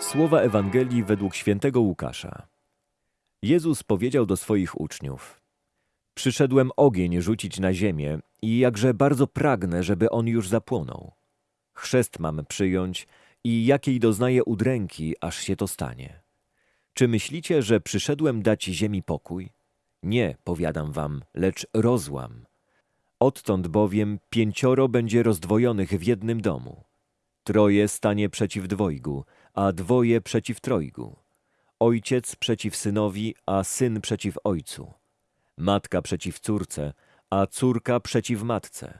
Słowa Ewangelii według świętego Łukasza. Jezus powiedział do swoich uczniów: Przyszedłem ogień rzucić na ziemię i jakże bardzo pragnę, żeby on już zapłonął. Chrzest mam przyjąć i jakiej doznaję udręki, aż się to stanie. Czy myślicie, że przyszedłem dać ziemi pokój? Nie, powiadam wam, lecz rozłam. Odtąd bowiem pięcioro będzie rozdwojonych w jednym domu. Troje stanie przeciw dwojgu, a dwoje przeciw trojgu. Ojciec przeciw synowi, a syn przeciw ojcu. Matka przeciw córce, a córka przeciw matce.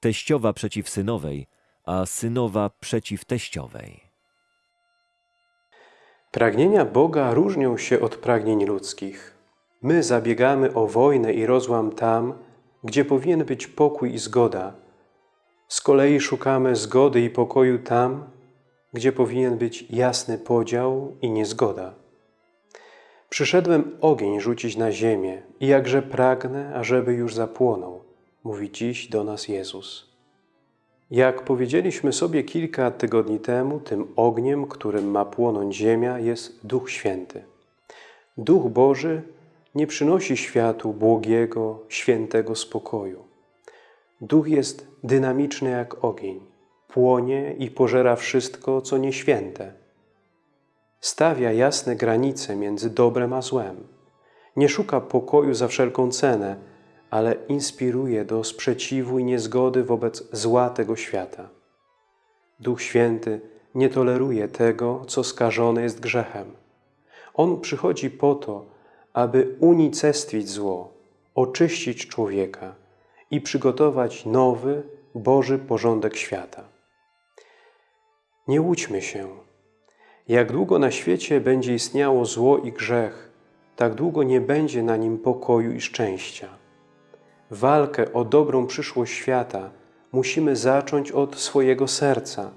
Teściowa przeciw synowej, a synowa przeciw teściowej. Pragnienia Boga różnią się od pragnień ludzkich. My zabiegamy o wojnę i rozłam tam, gdzie powinien być pokój i zgoda. Z kolei szukamy zgody i pokoju tam, gdzie powinien być jasny podział i niezgoda. Przyszedłem ogień rzucić na ziemię i jakże pragnę, ażeby już zapłonął, mówi dziś do nas Jezus. Jak powiedzieliśmy sobie kilka tygodni temu, tym ogniem, którym ma płonąć ziemia, jest Duch Święty. Duch Boży nie przynosi światu błogiego, świętego spokoju. Duch jest dynamiczny jak ogień, płonie i pożera wszystko, co nieświęte. Stawia jasne granice między dobrem a złem. Nie szuka pokoju za wszelką cenę, ale inspiruje do sprzeciwu i niezgody wobec zła tego świata. Duch Święty nie toleruje tego, co skażone jest grzechem. On przychodzi po to, aby unicestwić zło, oczyścić człowieka i przygotować nowy, Boży porządek świata. Nie łudźmy się. Jak długo na świecie będzie istniało zło i grzech, tak długo nie będzie na nim pokoju i szczęścia. Walkę o dobrą przyszłość świata musimy zacząć od swojego serca,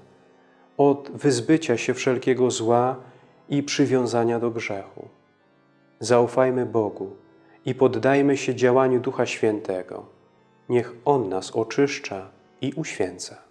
od wyzbycia się wszelkiego zła i przywiązania do grzechu. Zaufajmy Bogu i poddajmy się działaniu Ducha Świętego. Niech On nas oczyszcza i uświęca.